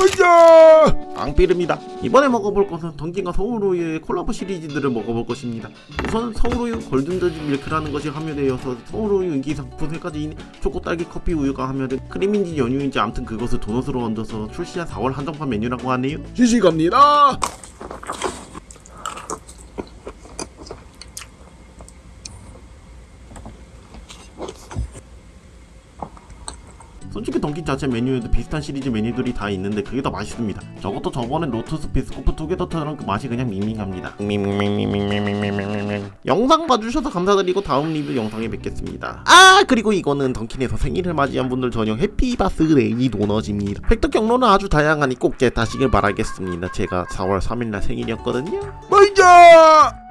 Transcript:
으쌰 앙피르입니다. 이번에 먹어볼 것은 던킨과 서울우유의 콜라보 시리즈들을 먹어볼 것입니다. 우선 서울우유 골든저지 밀크라는 것이 함유되어서 서울우유 인기 상품 세 가지인 초코 딸기 커피 우유가 함유된 크림인지 연유인지 암튼 그것을 도넛으로 얹어서 출시한 4월 한정판 메뉴라고 하네요. 시식합니다 솔직히 던킨 자체 메뉴에도 비슷한 시리즈 메뉴들이 다 있는데 그게 더 맛있습니다. 저것도 저번에 로투스 비스코프 투게더처럼 그 맛이 그냥 밍밍합니다. 영상 봐주셔서 감사드리고 다음 리뷰 영상에 뵙겠습니다. 아 그리고 이거는 던킨에서 생일을 맞이한 분들 전용 해피바스레이 도넛입니다. 획득 경로는 아주 다양하니 꼭 제 다시길 바라겠습니다. 제가 4월 3일날 생일이었거든요. 마이자!